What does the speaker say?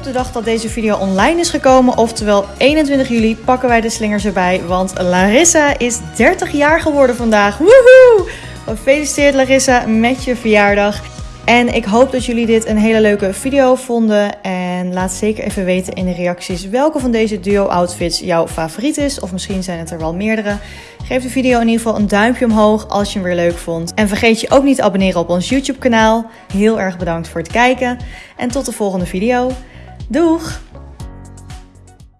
Op de dag dat deze video online is gekomen, oftewel 21 juli, pakken wij de slingers erbij. Want Larissa is 30 jaar geworden vandaag. Woehoe! Gefeliciteerd Larissa met je verjaardag. En ik hoop dat jullie dit een hele leuke video vonden. En laat zeker even weten in de reacties welke van deze duo outfits jouw favoriet is. Of misschien zijn het er wel meerdere. Geef de video in ieder geval een duimpje omhoog als je hem weer leuk vond. En vergeet je ook niet te abonneren op ons YouTube kanaal. Heel erg bedankt voor het kijken. En tot de volgende video. Doeg!